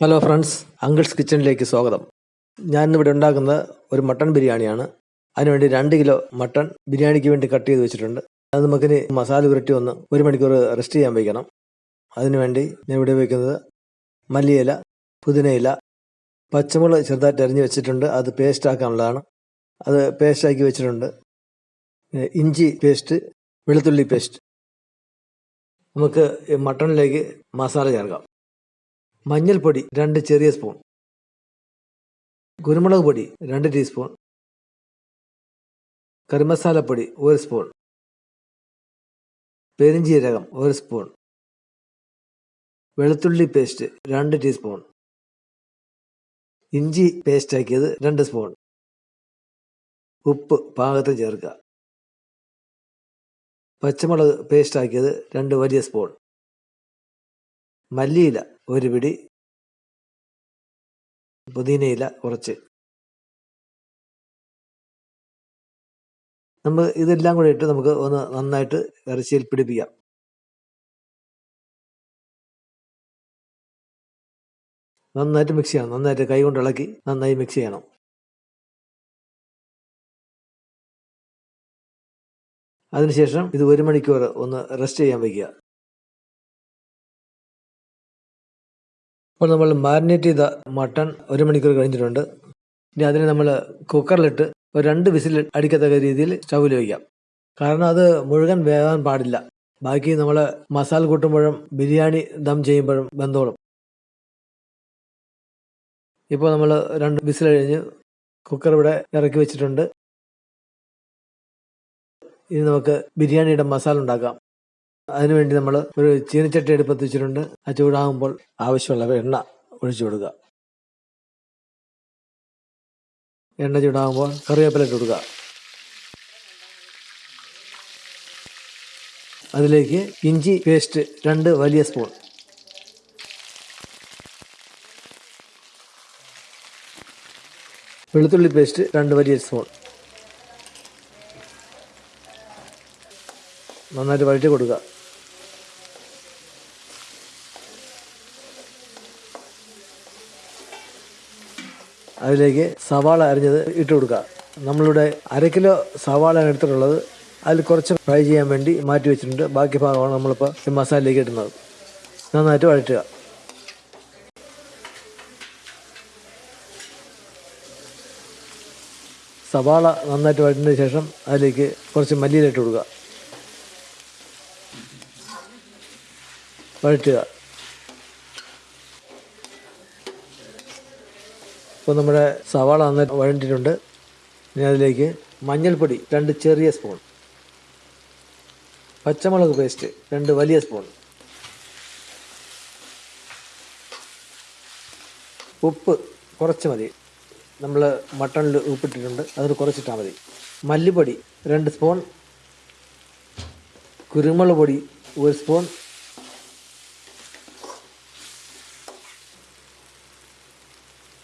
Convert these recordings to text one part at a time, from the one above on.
Hello friends uncles കിച്ചണിലേക്ക് സ്വാഗതം. ഞാൻ ഇവിടെ ഉണ്ടാക്കുന്നത് ഒരു മട്ടൺ ബിരിയാണിയാണ്. അതിനുവേണ്ടി രണ്ട് കിലോ മട്ടൺ ബിരിയാണിക്ക് വേണ്ടി കട്ട് ചെയ്ത് വെച്ചിട്ടുണ്ട്. അത് നമുക്കിനി മസാല പുരട്ടി ഒന്ന് ഒരു മണിക്കൂർ റെസ്റ്റ് ചെയ്യാൻ വയ്ക്കണം അതിനുവേണ്ടി ഞാൻ ഇവിടെ വയ്ക്കുന്നത് മല്ലിയില പുതിനയില പച്ചമുളക് ചെറുതായിട്ട് അരിഞ്ഞ് വെച്ചിട്ടുണ്ട്. അത് പേസ്റ്റ് ആക്കാനുള്ളതാണ്. അത് പേസ്റ്റാക്കി വെച്ചിട്ടുണ്ട്. ഇഞ്ചി പേസ്റ്റ് വെളുത്തുള്ളി പേസ്റ്റ് നമുക്ക് മട്ടണിലേക്ക് മസാല ചേർക്കാം. മഞ്ഞൾപ്പൊടി രണ്ട് ചെറിയ സ്പൂൺ. കുരുമുളക് പൊടി രണ്ട് ടീസ്പൂൺ. കറിമസാലപ്പൊടി ഒരു സ്പൂൺ. പെരിഞ്ചീരകം ഒരു സ്പൂൺ. വെളുത്തുള്ളി പേസ്റ്റ് രണ്ട് ടീസ്പൂൺ. ഇഞ്ചി പേസ്റ്റ് ആക്കിയത് രണ്ട് സ്പൂൺ. ഉപ്പ് പാകത്തിന് ചേർക്കുക. പച്ചമുളക് പേസ്റ്റ് ആക്കിയത് രണ്ട് വലിയ സ്പൂൺ. മല്ലിയില ഒരു പിടി പുതിനയില കുറച്ച്. നമ്മൾ ഇതെല്ലാം കൂടെ ഇട്ട് നമുക്ക് ഒന്ന് നന്നായിട്ട് ഇറച്ചിയിൽ പിടിപ്പിക്കാം. നന്നായിട്ട് മിക്സ് ചെയ്യണം. നന്നായിട്ട് കൈ കൊണ്ട് ഇളക്കി നന്നായി മിക്സ് ചെയ്യണം. അതിനുശേഷം ഇത് ഒരു മണിക്കൂർ ഒന്ന് റെസ്റ്റ് ചെയ്യാൻ വയ്ക്കുക. അപ്പോൾ നമ്മൾ മാരിനേറ്റ് ചെയ്ത മട്ടൺ ഒരു മണിക്കൂർ കഴിഞ്ഞിട്ടുണ്ട്. ഇനി അതിനെ നമ്മൾ കുക്കറിലിട്ട് ഒരു രണ്ട് വിസിൽ അടിക്കത്തക്ക രീതിയിൽ സ്റ്റൗവിൽ വയ്ക്കാം കാരണം അത് മുഴുവൻ വേകാൻ പാടില്ല. ബാക്കി നമ്മൾ മസാല കൂട്ടുമ്പോഴും ബിരിയാണി ദം ചെയ്യുമ്പോഴും ബന്ധോളും ഇപ്പോൾ നമ്മൾ രണ്ട് വിസിൽ കഴിഞ്ഞ് കുക്കർ ഇവിടെ ഇറക്കി വെച്ചിട്ടുണ്ട്. ഇനി നമുക്ക് ബിരിയാണിയുടെ മസാല ഉണ്ടാക്കാം. അതിനുവേണ്ടി നമ്മൾ ഒരു ചീനച്ചട്ടി എടുപ്പത്ത് വെച്ചിട്ടുണ്ട്. ആ ചൂടാകുമ്പോൾ ആവശ്യമുള്ള എണ്ണ ഒഴിച്ചു കൊടുക്കുക. എണ്ണ ചൂടാകുമ്പോൾ കറിവേപ്പില ഇട്ട് കൊടുക്കുക. അതിലേക്ക് ഇഞ്ചി പേസ്റ്റ് രണ്ട് വലിയ സ്പൂൺ. വെളുത്തുള്ളി പേസ്റ്റ് രണ്ട് വലിയ സ്പൂൺ. നന്നായിട്ട് വഴറ്റി കൊടുക്കുക. അതിലേക്ക് സവാള അരിഞ്ഞത് ഇട്ട് കൊടുക്കുക. നമ്മളിവിടെ അര കിലോ സവാളയാണ് എടുത്തിട്ടുള്ളത്. അതിൽ കുറച്ച് ഫ്രൈ ചെയ്യാൻ വേണ്ടി മാറ്റി വെച്ചിട്ടുണ്ട്. ബാക്കി ഭാഗമാണ് നമ്മളിപ്പോൾ ഈ മസാലയിലേക്ക് ഇടുന്നത്. നന്നായിട്ട് വഴറ്റുക. സവാള നന്നായിട്ട് വഴറ്റിയതിന് ശേഷം അതിലേക്ക് കുറച്ച് മല്ലിയിലിട്ട് കൊടുക്കുക. വഴറ്റുക. ഇപ്പോൾ നമ്മുടെ സവാള അന്ന് വഴണ്ടിട്ടുണ്ട് ഇനി അതിലേക്ക് മഞ്ഞൾപ്പൊടി രണ്ട് ചെറിയ സ്പൂൺ പച്ചമുളക് പേസ്റ്റ് രണ്ട് വലിയ സ്പൂൺ ഉപ്പ് കുറച്ച് മതി. നമ്മൾ മട്ടണിൽ ഉപ്പിട്ടിട്ടുണ്ട്. അതിന് കുറച്ചിട്ടാൽ മതി. മല്ലിപ്പൊടി രണ്ട് സ്പൂൺ കുരുമുളക് പൊടി ഒരു സ്പൂൺ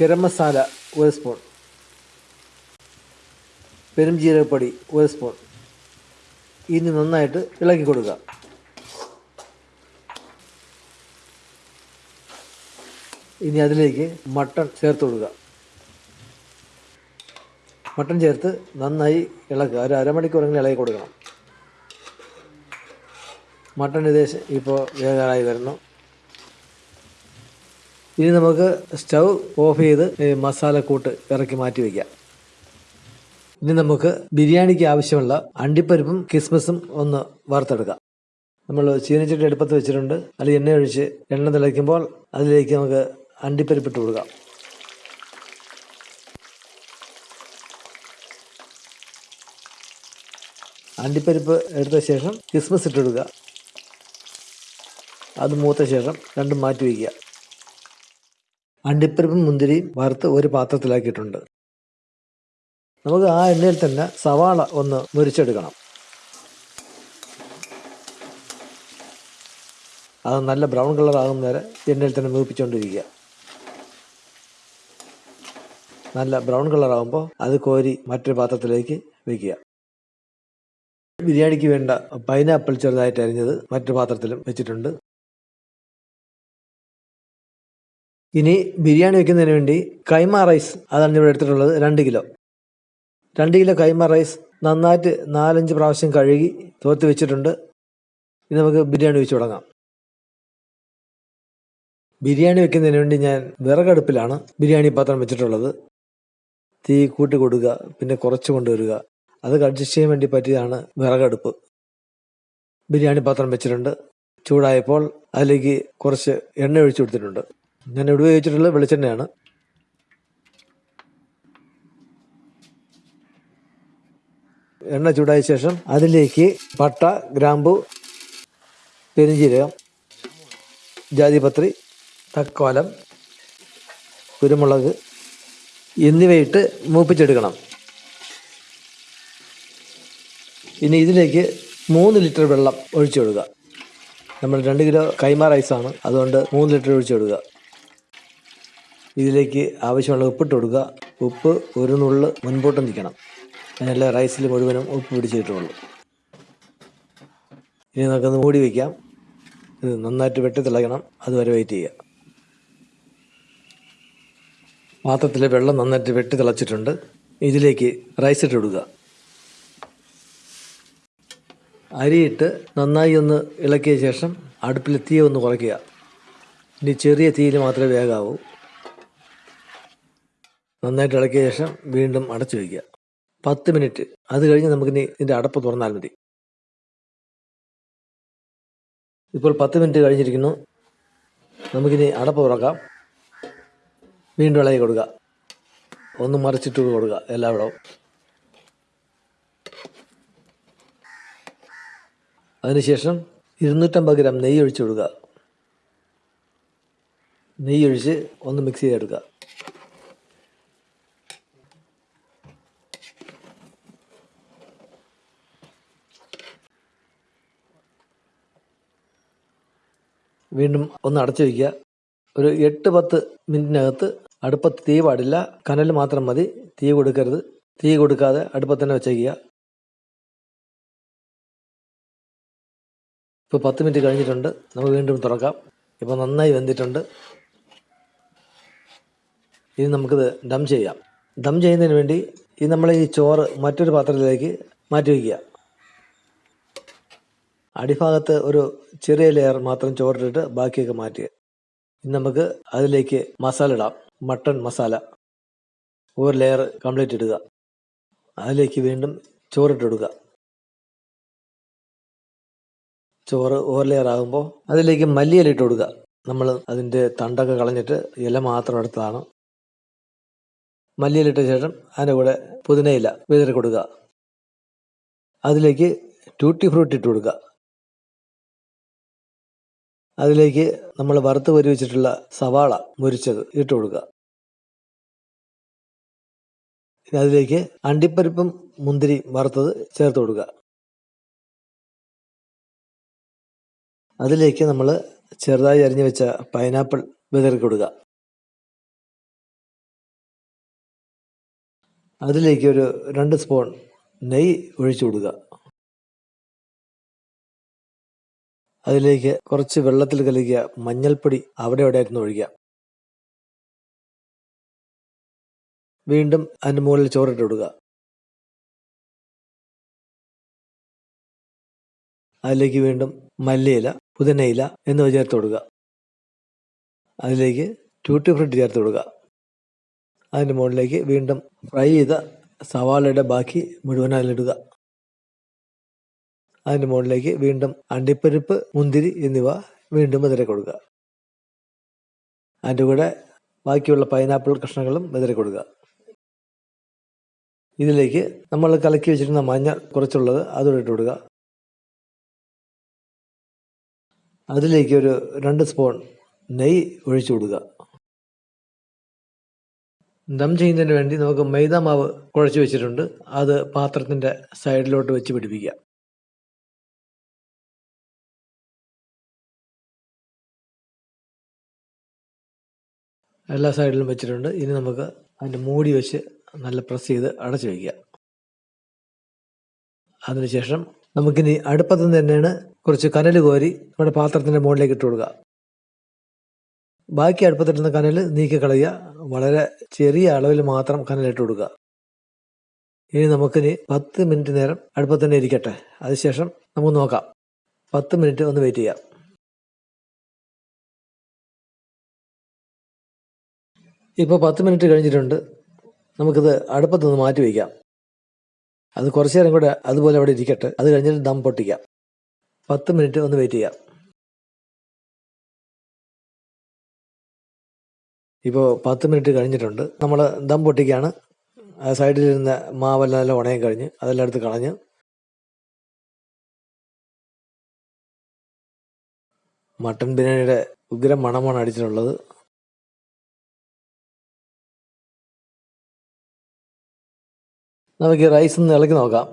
ഗരം മസാല ഒരു സ്പൂൺ പെരുംജീരകപ്പൊടി ഒരു സ്പൂൺ ഇനി നന്നായിട്ട് ഇളക്കി കൊടുക്കുക. ഇനി അതിലേക്ക് മട്ടൺ ചേർത്ത് കൊടുക്കുക. മട്ടൺ ചേർത്ത് നന്നായി ഇളക്കുക. ഒരു അരമണിക്കൂറെങ്കിലും ഇളകി കൊടുക്കണം. മട്ടൺ ഏകദേശം ഇപ്പോൾ വേഗമായി വരുന്നു. ഇനി നമുക്ക് സ്റ്റൗ ഓഫ് ചെയ്ത് മസാലക്കൂട്ട് ഇറക്കി മാറ്റി വയ്ക്കാം ഇനി നമുക്ക് ബിരിയാണിക്ക് ആവശ്യമുള്ള അണ്ടിപ്പരിപ്പും കിസ്മസും ഒന്ന് വറുത്തെടുക്കാം. നമ്മൾ ചീനച്ചട്ടി എടുപ്പത്ത് വെച്ചിട്ടുണ്ട്. അതിൽ എണ്ണ ഒഴിച്ച് എണ്ണ തിളയ്ക്കുമ്പോൾ അതിലേക്ക് നമുക്ക് അണ്ടിപ്പരിപ്പ് ഇട്ട് കൊടുക്കാം. അണ്ടിപ്പരിപ്പ് എടുത്ത ശേഷം കിസ്മസ് ഇട്ടെടുക്കുക അത് മൂത്ത ശേഷം രണ്ടും മാറ്റി വയ്ക്കുക അണ്ടിപ്പരിപ്പും മുന്തിരിയും വറുത്ത് ഒരു പാത്രത്തിലാക്കിയിട്ടുണ്ട്. നമുക്ക് ആ എണ്ണയിൽ തന്നെ സവാള ഒന്ന് മുരിച്ചെടുക്കണം. അത് നല്ല ബ്രൗൺ കളർ ആകുന്ന വരെ എണ്ണയിൽ തന്നെ മൂപ്പിച്ചുകൊണ്ടിരിക്കുക നല്ല ബ്രൗൺ കളർ ആകുമ്പോൾ അത് കോരി മറ്റൊരു പാത്രത്തിലേക്ക് വെക്കുക. ബിരിയാണിക്ക് വേണ്ട പൈനാപ്പിൾ ചെറുതായിട്ട് അരിഞ്ഞത് മറ്റു പാത്രത്തിലും വെച്ചിട്ടുണ്ട്. ഇനി ബിരിയാണി വെക്കുന്നതിന് വേണ്ടി കൈമ റൈസ് അതാണ് ഇവിടെ എടുത്തിട്ടുള്ളത്. രണ്ട് കിലോ. രണ്ട് കിലോ കൈമ റൈസ് നന്നായിട്ട് നാലഞ്ച് പ്രാവശ്യം കഴുകി തോർത്ത് വെച്ചിട്ടുണ്ട്. ഇനി നമുക്ക് ബിരിയാണി വെച്ച് തുടങ്ങാം. ബിരിയാണി വെക്കുന്നതിന് വേണ്ടി ഞാൻ വിറകടുപ്പിലാണ് ബിരിയാണി പാത്രം വെച്ചിട്ടുള്ളത്. തീ കൂട്ടി കൊടുക്കുക പിന്നെ കുറച്ച് കൊണ്ടുവരിക. അത് അഡ്ജസ്റ്റ് ചെയ്യാൻ വേണ്ടി പറ്റിയതാണ് വിറകടുപ്പ്. ബിരിയാണി പാത്രം വെച്ചിട്ടുണ്ട്. ചൂടായപ്പോൾ അതിലേക്ക് കുറച്ച് എണ്ണ ഒഴിച്ചു കൊടുത്തിട്ടുണ്ട്. ഞാൻ ഇവിടെ ഉപയോഗിച്ചിട്ടുള്ളത് വെളിച്ചെണ്ണയാണ്. എണ്ണ ചൂടായ ശേഷം അതിലേക്ക് പട്ട ഗ്രാമ്പു പെരിഞ്ചീരകം ജാതിപത്രി തക്കോലം കുരുമുളക് എന്നിവയിട്ട് മൂപ്പിച്ചെടുക്കണം. ഇനി ഇതിലേക്ക് മൂന്ന് ലിറ്റർ വെള്ളം ഒഴിച്ചു കൊടുക്കുക. നമ്മൾ രണ്ട് കിലോ കൈമ റൈസാണ്. അതുകൊണ്ട് മൂന്ന് ലിറ്റർ ഒഴിച്ചു കൊടുക്കുക. ഇതിലേക്ക് ആവശ്യമുള്ള ഉപ്പിട്ട് കൊടുക്കുക. ഉപ്പ് ഒരു നുള്ള് മുൻപോട്ട് നിൽക്കണം. അതിനല്ല റൈസിൽ മുഴുവനും ഉപ്പ് പിടിച്ചിട്ടുള്ളൂ. ഇനി നമുക്കൊന്ന് മൂടി വയ്ക്കാം ഇത് നന്നായിട്ട് വെട്ടി തിളയ്ക്കണം. അതുവരെ വെയിറ്റ് ചെയ്യുക. പാത്രത്തിലെ വെള്ളം നന്നായിട്ട് വെട്ടി തിളച്ചിട്ടുണ്ട്. ഇതിലേക്ക് റൈസ് ഇട്ട് കൊടുക്കുക. അരിയിട്ട് നന്നായി ഒന്ന് ഇളക്കിയ ശേഷം അടുപ്പിൽ തീ ഒന്ന് കുറയ്ക്കുക. ഇനി ചെറിയ തീയിൽ മാത്രമേ വേഗാവൂ നന്നായിട്ട് ഇളക്കിയ ശേഷം വീണ്ടും അടച്ചു വയ്ക്കുക. പത്ത് മിനിറ്റ്. അത് കഴിഞ്ഞ് നമുക്കിനി ഇതിന്റെ അടപ്പ് തുറന്നാൽ മതി. ഇപ്പോൾ പത്ത് മിനിറ്റ് കഴിഞ്ഞിരിക്കുന്നു. നമുക്കിനി അടപ്പ് തുറക്കാം. വീണ്ടും ഇളകി കൊടുക്കുക. ഒന്ന് മറിച്ചിട്ട് കൊടുക്കുക എല്ലാവിടവും. അതിനുശേഷം ഇരുന്നൂറ്റമ്പത് ഗ്രാം നെയ്യ് ഒഴിച്ചു കൊടുക്കുക. നെയ്യ് ഒഴിച്ച് ഒന്ന് മിക്സ് ചെയ്തെടുക്കുക. വീണ്ടും ഒന്ന് അടച്ചു വയ്ക്കുക. ഒരു എട്ട് പത്ത് മിനിറ്റിനകത്ത് അടുപ്പത്ത് തീ പാടില്ല. കനൽ മാത്രം മതി. തീ കൊടുക്കരുത്. തീ കൊടുക്കാതെ അടുപ്പത്ത് തന്നെ വെച്ചേക്കുക. ഇപ്പോൾ പത്ത് മിനിറ്റ് കഴിഞ്ഞിട്ടുണ്ട്. നമുക്ക് വീണ്ടും തുറക്കാം. ഇപ്പോൾ നന്നായി വെന്തിട്ടുണ്ട്. ഇനി നമുക്കിത് ദം ചെയ്യാം. ദം ചെയ്യുന്നതിന് വേണ്ടി ഈ നമ്മൾ ഈ ചോറ് മറ്റൊരു പാത്രത്തിലേക്ക് മാറ്റി വയ്ക്കുക. അടിഭാഗത്ത് ഒരു ചെറിയ ലെയർ മാത്രം ചോറിട്ടിട്ട് ബാക്കിയൊക്കെ മാറ്റുക ഇനി നമുക്ക് അതിലേക്ക് മസാല ഇടാം. മട്ടൺ മസാല ഒരു ലെയർ കംപ്ലീറ്റ് ഇടുക. അതിലേക്ക് വീണ്ടും ചോറിട്ട് ചോറ് ഓവർ ലെയർ ആകുമ്പോൾ അതിലേക്ക് മല്ലിയില ഇട്ട് കൊടുക്കുക. നമ്മൾ അതിന്റെ തണ്ടൊക്കെ കളഞ്ഞിട്ട് ഇല മാത്രം എടുത്തതാണ്. മല്ലിയില ഇട്ട ശേഷം അതിന്റെ കൂടെ പുതിനയില വിതറി കൊടുക്കുക. അതിലേക്ക് ട്യൂട്ടി ഫ്രൂട്ട് ഇട്ട് കൊടുക്കുക. അതിലേക്ക് നമ്മൾ വറുത്ത് പരിവച്ചിട്ടുള്ള സവാള മുരിച്ചത് ഇട്ട് കൊടുക്കുക. ഇനി അതിലേക്ക് അണ്ടിപ്പരിപ്പും മുന്തിരി വറുത്തത് ചേർത്ത് കൊടുക്കുക. അതിലേക്ക് നമ്മൾ ചെറുതായി അരിഞ്ഞു വെച്ച പൈനാപ്പിൾ വിതറി കൊടുക്കുക. അതിലേക്ക് ഒരു രണ്ട് സ്പൂൺ നെയ്യ് ഒഴിച്ചു കൊടുക്കുക. അതിലേക്ക് കുറച്ച് വെള്ളത്തിൽ കലക്കിയ മഞ്ഞൾപ്പൊടി അവിടെ ആയിരുന്നു ഒഴിക്കുക വീണ്ടും അതിന്റെ മുകളിൽ ചോറിട്ട് കൊടുക്കുക. അതിലേക്ക് വീണ്ടും മല്ലിയില പുതിനയില എന്നിവ ചേർത്ത് കൊടുക്കുക. അതിലേക്ക് ട്യൂട്ടി ഫ്രൂട്ട് ചേർത്ത് കൊടുക്കുക. അതിന്റെ മുകളിലേക്ക് വീണ്ടും ഫ്രൈ ചെയ്ത സവാളയുടെ ബാക്കി മുഴുവൻ അതിലിടുക അതിന്റെ മുകളിലേക്ക് വീണ്ടും അണ്ടിപ്പരിപ്പ് മുന്തിരി എന്നിവ വീണ്ടും വിതറി കൊടുക്കുക. അതിന്റെ കൂടെ ബാക്കിയുള്ള പൈനാപ്പിൾ കഷ്ണങ്ങളും വിതറി കൊടുക്കുക. ഇതിലേക്ക് നമ്മൾ കലക്കി വെച്ചിരുന്ന മഞ്ഞ കുറച്ചുള്ളത് അതോടെ ഇട്ട് കൊടുക്കുക. അതിലേക്ക് ഒരു രണ്ട് സ്പൂൺ നെയ്യ് ഒഴിച്ചു കൊടുക്കുക. ദം ചെയ്യുന്നതിന് വേണ്ടി നമുക്ക് മൈദ മാവ് കുഴച്ച് വെച്ചിട്ടുണ്ട്. അത് പാത്രത്തിന്റെ സൈഡിലോട്ട് വെച്ച് പിടിപ്പിക്കുക. എല്ലാ സൈഡിലും വെച്ചിട്ടുണ്ട്. ഇനി നമുക്ക് അതിന്റെ മൂടി വെച്ച് നല്ല പ്രസ് ചെയ്ത് അടച്ചു വയ്ക്കുക അതിനുശേഷം നമുക്കിനി അടുപ്പത്ത് നിന്ന് തന്നെയാണ് കുറച്ച് കനൽ കോരി നമ്മുടെ പാത്രത്തിന്റെ മുകളിലേക്ക് ഇട്ട് കൊടുക്കുക. ബാക്കി അടുപ്പത്തിട്ടുന്ന കനൽ നീക്കി കളയുക. വളരെ ചെറിയ അളവിൽ മാത്രം കനലിട്ട് കൊടുക്കുക. ഇനി നമുക്കിനി പത്ത് മിനിറ്റ് നേരം അടുപ്പത്തന്നെ ഇരിക്കട്ടെ. അതിനുശേഷം നമുക്ക് നോക്കാം. പത്ത് മിനിറ്റ് ഒന്ന് വെയിറ്റ് ചെയ്യാം. ഇപ്പോൾ പത്ത് മിനിറ്റ് കഴിഞ്ഞിട്ടുണ്ട്. നമുക്കിത് അടുപ്പത്ത് നിന്ന് മാറ്റി വയ്ക്കാം അത് കുറച്ചു നേരം കൂടെ അതുപോലെ അവിടെ ഇരിക്കട്ടെ. അത് കഴിഞ്ഞിട്ട് ദം പൊട്ടിക്കാം. പത്ത് മിനിറ്റ് ഒന്ന് വെയിറ്റ് ചെയ്യാം. ഇപ്പോൾ പത്ത് മിനിറ്റ് കഴിഞ്ഞിട്ടുണ്ട്. നമ്മൾ ദം പൊട്ടിക്കുകയാണ് സൈഡിലിരുന്ന മാവെല്ലാം എല്ലാം ഉണയം കഴിഞ്ഞ് അതെല്ലാം എടുത്ത് കളഞ്ഞ്. മട്ടൻ ബിരിയാണിയുടെ ഉഗ്രം മണമാണ് അടിച്ചിട്ടുള്ളത്. നമുക്ക് റൈസ് ഒന്ന് ഇളക്കി നോക്കാം.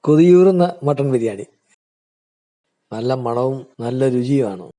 കൊതിയൂറുന്ന മട്ടൺ ബിരിയാണി. നല്ല മണവും നല്ല രുചിയുമാണ്.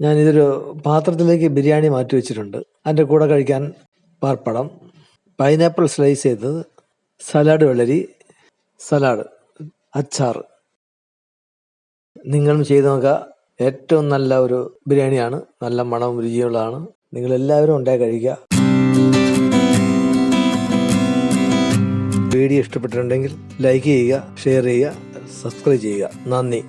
ഞാനിതൊരു പാത്രത്തിലേക്ക് ബിരിയാണി മാറ്റി വെച്ചിട്ടുണ്ട്. അതിന്റെ കൂടെ കഴിക്കാൻ പാർപ്പടം പൈനാപ്പിൾ സ്ലൈസ് ചെയ്തത് സലാഡ് വെള്ളരി സലാഡ് അച്ചാർ. നിങ്ങളും ചെയ്ത് നോക്കുക. ഏറ്റവും നല്ല ഒരു ബിരിയാണിയാണ്. നല്ല മണവും രുചിയുള്ളതാണ്. നിങ്ങൾ എല്ലാവരും ഉണ്ടായി കഴിക്കുക. വീഡിയോ ഇഷ്ടപ്പെട്ടിട്ടുണ്ടെങ്കിൽ ലൈക്ക് ചെയ്യുക ഷെയർ ചെയ്യുക സബ്സ്ക്രൈബ് ചെയ്യുക. നന്ദി.